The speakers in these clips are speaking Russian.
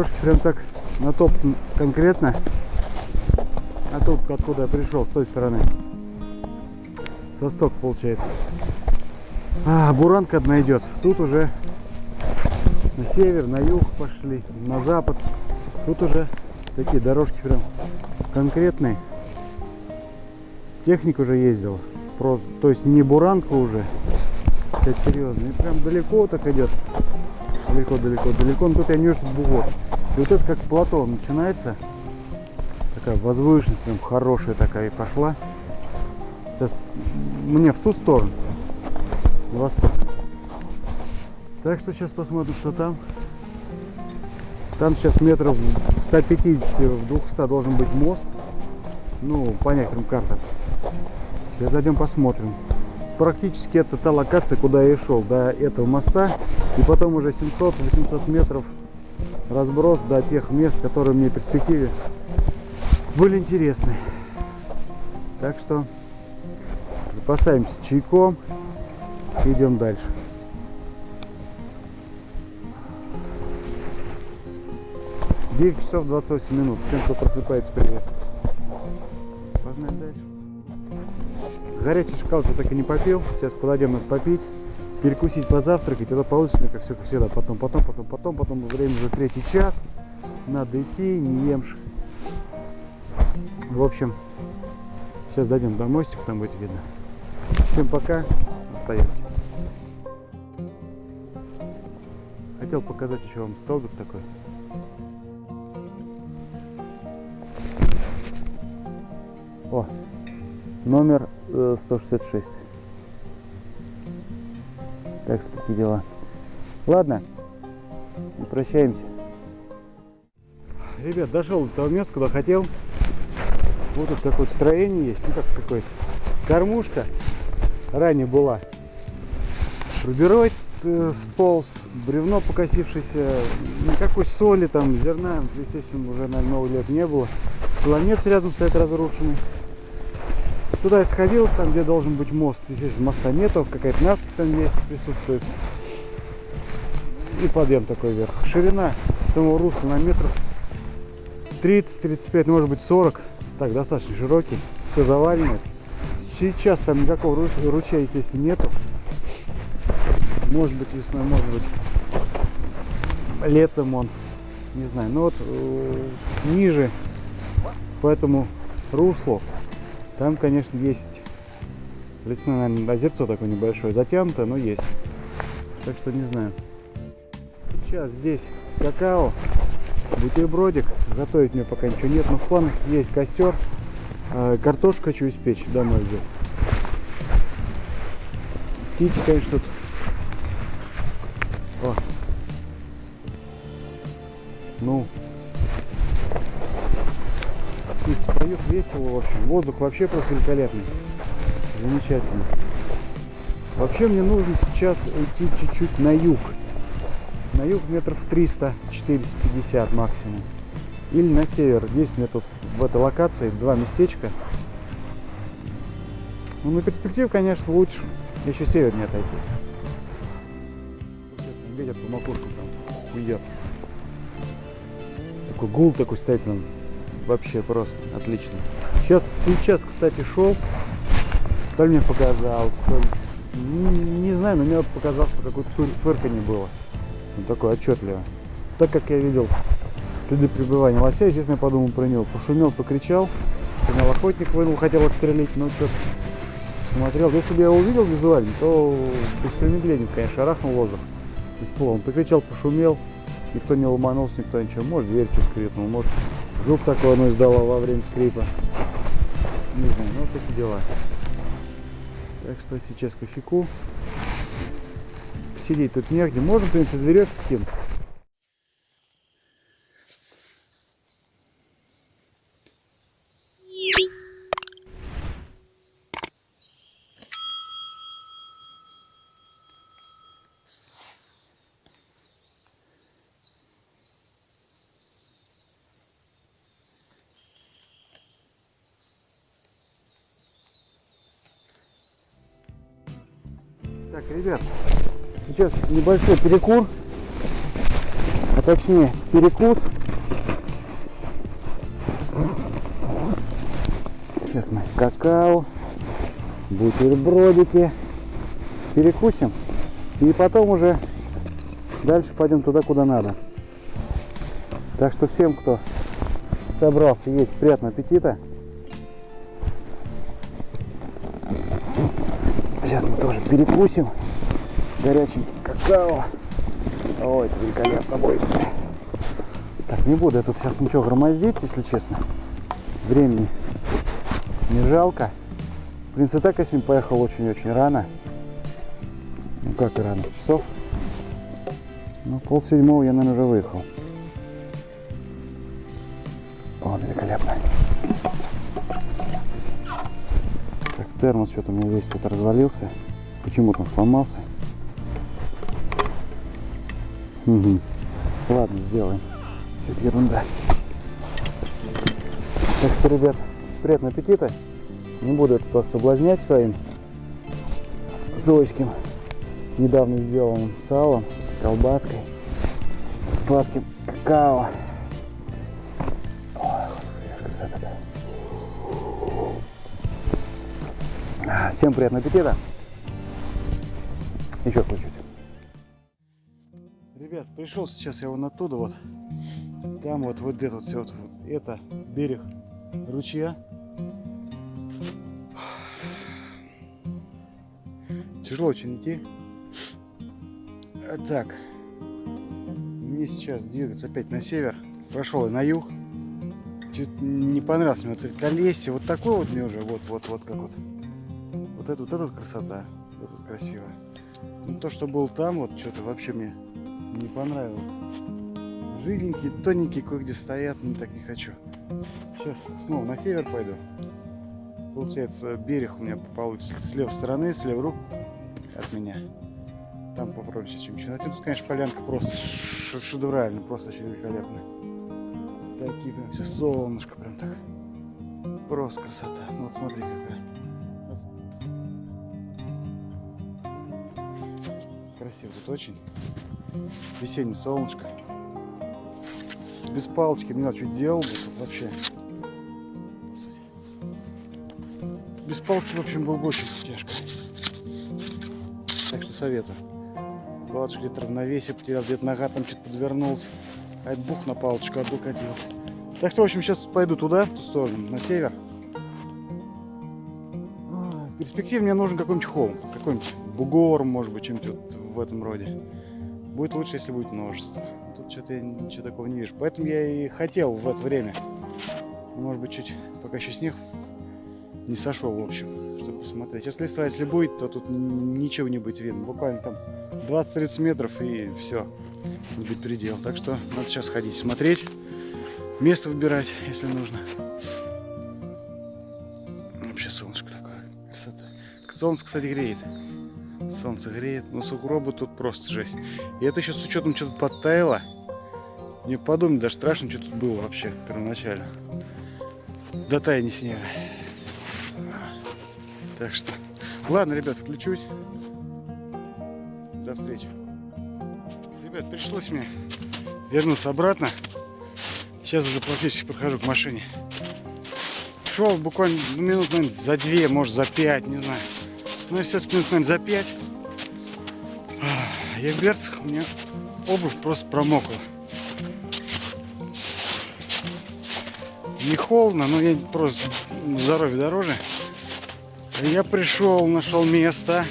Дорожки прям так натоптан конкретно. А тут, откуда я пришел, с той стороны. Состок получается. А, буранка одна идет. Тут уже на север, на юг пошли, на запад. Тут уже такие дорожки прям конкретные. Техника уже ездила. Просто, то есть не буранка уже. Это серьезно. И прям далеко так идет. Далеко, далеко, далеко. Но тут я не вижу бугор. Вот это как плато начинается. Такая возвышенность прям хорошая такая и пошла. Сейчас мне в ту сторону. Восток. Так что сейчас посмотрим, что там. Там сейчас метров 150 в 200 должен быть мост. Ну, по некоторым картам. Сейчас зайдем посмотрим. Практически это та локация, куда я и шел, до этого моста. И потом уже 700-800 метров разброс до тех мест, которые мне в перспективе были интересны. Так что запасаемся чайком и идем дальше. 9 часов 28 минут. Всем, кто просыпается, привет. Погнали дальше. Горячий шоколад я так и не попил. Сейчас подойдем их попить. Перекусить, позавтракать. Это получится, как все как всегда. Потом, потом, потом, потом, потом. Время уже третий час. Надо идти, не емшь. В общем, сейчас дойдем до мостика, там будет видно. Всем пока. Остаемся. Хотел показать еще вам столбик такой. О, номер э, 166. Так что такие дела. Ладно, прощаемся. Ребят, дошел до того места, куда хотел. Вот тут какое-то строение есть, ну как какое-то. Кормушка ранее была. Рубероид э, сполз, бревно покосившееся, никакой соли там, зерна, естественно, уже, наверное, много лет не было. Солонец рядом стоит разрушенный. Туда я сходил, там где должен быть мост. Естественно, моста нету, какая-то насыпь там есть, присутствует. И подъем такой вверх. Ширина самого русла на метров 30-35, может быть 40. Так, достаточно широкий. Все заварено. Сейчас там никакого ручья, естественно, нету. Может быть весной, может быть летом он. Не знаю. Но вот э, ниже по этому руслу там, конечно, есть лесное, наверное, озерцо такое небольшое, затянутое, но есть. Так что не знаю. Сейчас здесь какао, бутербродик. Готовить мне пока ничего нет, но в планах есть костер. Э, картошку хочу испечь домой взять. Птички, конечно, тут. Воздух вообще просто великолепный. Замечательно. Вообще мне нужно сейчас уйти чуть-чуть на юг. На юг метров 300-450 максимум. Или на север. Здесь мне тут в этой локации два местечка. Ну, на перспективу, конечно, лучше еще севернее отойти. Ветер по макушку там идет. Такой гул такой стоит нам вообще просто отлично. Сейчас, сейчас, кстати, шел, то мне показалось, то не, не знаю, но мне показалось, что какое-то фырканье было. Ну, такое отчетливо. Так как я видел следы пребывания лося, естественно, я подумал про него. Пошумел, покричал, понял, охотник вынул, хотел отстрелить, но что-то смотрел. Если бы я его увидел визуально, то без промедления, конечно, шарахнул воздух из пола. Он покричал, пошумел, никто не ломанулся, никто ничего. Может, дверь что скрипнул, может, Звук такой оно издало во время скрипа. Знаю, ну такие дела. Так что сейчас кофейку. Посидеть тут негде. Можно, в принципе, с веревки Так, ребят, Сейчас небольшой перекур, а точнее перекус. Сейчас мы какао, бутербродики перекусим. И потом уже дальше пойдем туда, куда надо. Так что всем, кто собрался есть, приятного аппетита. Сейчас мы тоже перекусим. Горячий какао. Ой, это великолепно будет. Так, не буду я тут сейчас ничего громоздить, если честно. Времени не жалко. В принципе, так я сегодня поехал очень-очень рано. Ну как рано, часов. Ну, пол седьмого я, наверное, уже выехал. О, великолепно. Термос что-то у меня весь тут развалился. Почему-то он сломался. Угу. Ладно, сделаем. Все это ерунда. Так что, ребят, приятного аппетита. Не буду это вас соблазнять своим зоечким недавно сделанным салом, колбаской, сладким какао. Ой, красота. Всем приятного аппетита. Еще чуть-чуть. Ребят, пришел сейчас я вон оттуда вот. Там вот вот это вот все вот, это берег ручья. Тяжело очень идти. Так. Мне сейчас двигаться опять на север. Прошел на юг. Чуть не понравилось мне вот это колесье. Вот такое вот мне уже. Вот, вот, вот как вот. Вот это вот, это вот красота. Вот это красиво. Ну, то, что был там, вот что-то вообще мне не понравилось. Жиденькие, тоненькие, кое-где стоят, но так не хочу. Сейчас снова на север пойду. Получается, берег у меня получится с левой стороны, с левой рук от меня. Там сейчас чем начинать. Тут, конечно, полянка просто шедевральная, просто очень великолепная. Такие прям все солнышко прям так. Просто красота. Ну вот смотри какая. Красиво тут очень. Весеннее солнышко. Без палочки знаю, что делал бы тут вообще. Без палки, в общем, было бы очень тяжко. Так что советую. Палочка где-то равновесие потерял, где-то нога там что-то подвернулась. А это бух на палочку облокотился. Так что, в общем, сейчас пойду туда, в ту сторону, на север. А, В перспективе мне нужен какой-нибудь холм, какой-нибудь бугор, может быть, чем-нибудь вот в этом роде. Будет лучше, если будет множество. Тут что-то я ничего такого не вижу. Поэтому я и хотел в это время. Может быть, чуть, пока еще снег не сошел, в общем, чтобы посмотреть. Если листва, если будет, то тут ничего не будет видно. Буквально там 20-30 метров и все. Будет предел. Так что надо сейчас ходить, смотреть. Место выбирать, если нужно. Вообще солнышко такое. Красота. Солнце, кстати, греет. Солнце греет. Но сугробы тут просто жесть. И это еще с учетом что-то подтаяло. Мне подумать даже страшно, что тут было вообще первоначально. До таяния снега. Так что, ладно, ребят, включусь. До встречи. Ребят, пришлось мне вернуться обратно. Сейчас уже практически подхожу к машине. Шел буквально ну, минут, наверное, за две, может, за пять, не знаю. Но все-таки минут, наверное, за пять. Я в берцах, у меня обувь просто промокла. Не холодно, но я просто здоровье дороже. Я пришел, нашел место,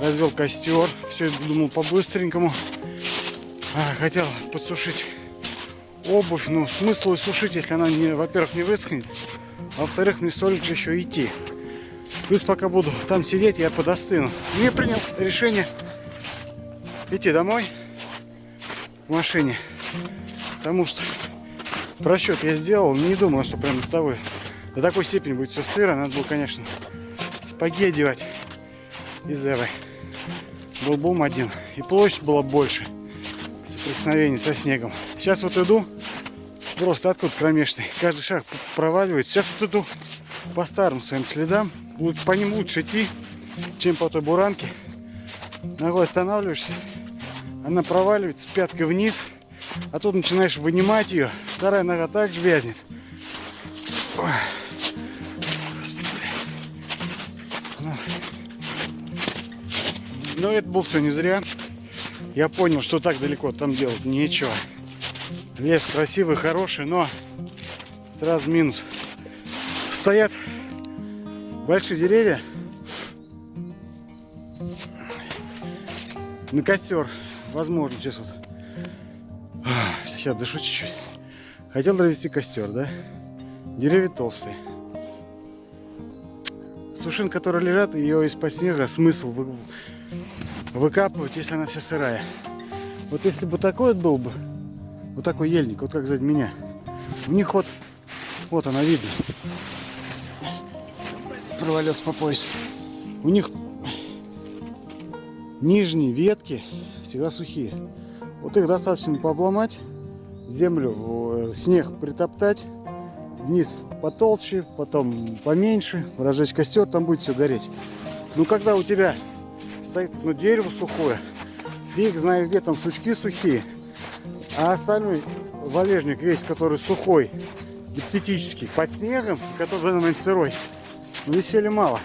развел костер. Все думал по-быстренькому. А, хотел подсушить обувь. Ну, смысл сушить, если она, во-первых, не высохнет. А во-вторых, мне столько же еще идти. Плюс пока буду там сидеть, я подостыну. Мне принял решение идти домой в машине. Потому что просчет я сделал. Не думал, что прям до, того, до такой степени будет все сыро. Надо было, конечно, сапоги одевать из Эвы. Был бум один. И площадь была больше. Соприкосновение со снегом. Сейчас вот иду. Просто откуда кромешный. Каждый шаг проваливает. Сейчас вот иду по старым своим следам. По ним лучше идти, чем по той буранке. ногой останавливаешься, она проваливается пяткой вниз, а тут начинаешь вынимать ее, вторая нога также вязнет. Блядь. Ну. Но это было все не зря. Я понял, что так далеко там делать нечего. Лес красивый, хороший, но сразу минус. Стоят большие деревья. На костер. Возможно, сейчас вот. Сейчас дышу чуть-чуть. Хотел провести костер, да? Деревья толстые. Сушин, которые лежат, ее из-под снега смысл вы- выкапывать, если она вся сырая. Вот если бы такой вот был бы, вот такой ельник, вот как сзади меня, у них вот, вот она видно, провалился по пояс. У них нижние ветки всегда сухие. Вот их достаточно пообломать, землю, э, снег притоптать, вниз потолще, потом поменьше, разжечь костер, там будет все гореть. Но когда у тебя стоит ну, дерево сухое, фиг знает где там сучки сухие, а остальной валежник весь, который сухой, гипотетический, под снегом, который в данный момент сырой, ну, мало.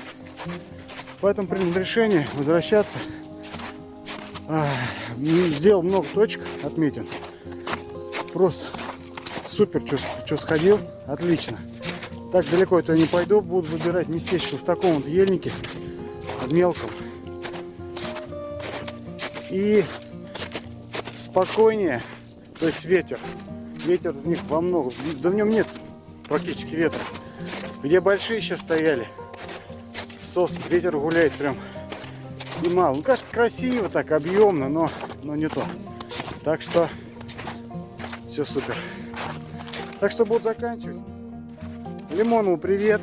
Поэтому принял решение возвращаться. Сделал много точек, отметен. Просто супер, что сходил, отлично. Так далеко это не пойду, буду выбирать местечко в таком вот ельнике, мелком. И спокойнее, то есть ветер. Ветер в них во много, да в нем нет практически ветра. Где большие сейчас стояли, сосны, ветер гуляет прям немало. Ну, конечно, красиво так, объемно, но, но не то. Так что все супер. Так что буду заканчивать. Лимонову привет.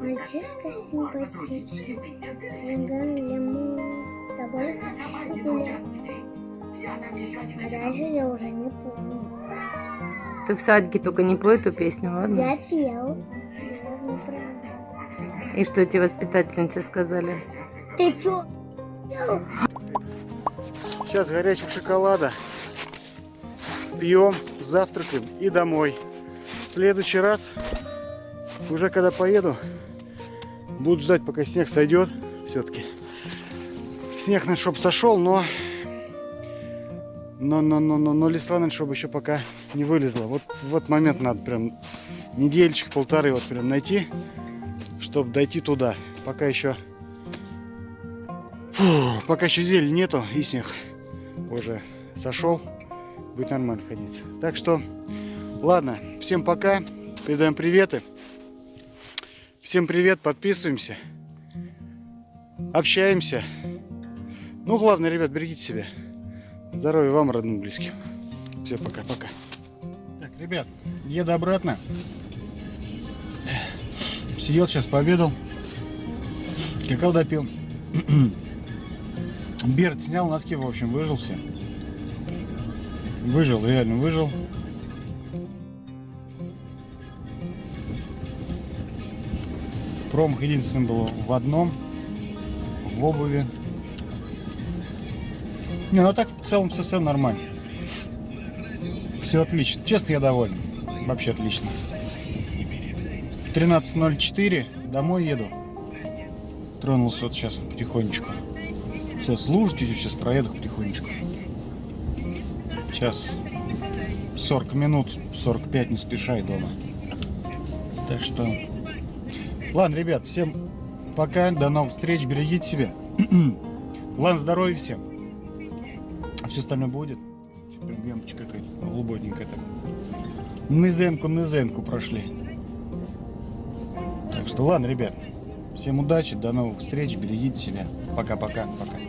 Мальчишка симпатичный. Жиган лимон, с тобой хочу гулять. А дальше я уже не помню. Ты в садике только не пой эту песню, ладно? Я пел. И что тебе воспитательницы сказали? Ты чё? Сейчас горячего шоколада. Пьем, завтракаем и домой. В следующий раз, уже когда поеду, буду ждать, пока снег сойдет. Все-таки. Снег, наверное, чтобы сошел, но... Но, но, но, но, но листва, чтобы еще пока не вылезла. Вот в этот момент надо прям недельчик, полторы вот прям найти, чтобы дойти туда. Пока еще... Фу, пока еще зелень нету и снег уже сошел, будет нормально ходить. Так что, ладно, всем пока, передаем приветы. Всем привет, подписываемся, общаемся. Ну, главное, ребят, берегите себя. Здоровья вам, родным, близким. Все, пока-пока. Так, ребят, еду обратно. Сидел сейчас, пообедал. Какао допил. Берт снял носки, в общем, выжил все. Выжил, реально выжил. Промах единственный был в одном, в обуви. Не, ну так в целом все, все нормально. Все отлично. Честно, я доволен. Вообще отлично. 13.04, домой еду. Тронулся вот сейчас потихонечку. Сейчас лужу чуть-чуть, сейчас проеду потихонечку. Сейчас 40 минут, 45 не спеша и дома. Так что... Ладно, ребят, всем пока, до новых встреч, берегите себя. Ладно, здоровья всем. А все остальное будет. Прям ямочка какая-то глубокенькая так. Низенку, низенку прошли. Так что ладно, ребят. Всем удачи, до новых встреч, берегите себя. Пока-пока, пока. Thank